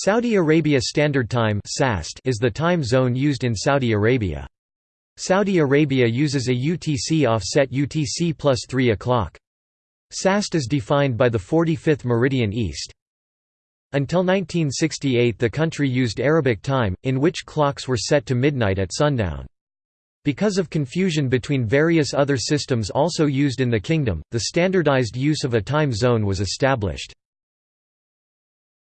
Saudi Arabia Standard Time is the time zone used in Saudi Arabia. Saudi Arabia uses a UTC offset UTC plus 3 o'clock. SAST is defined by the 45th meridian east. Until 1968 the country used Arabic time, in which clocks were set to midnight at sundown. Because of confusion between various other systems also used in the kingdom, the standardized use of a time zone was established.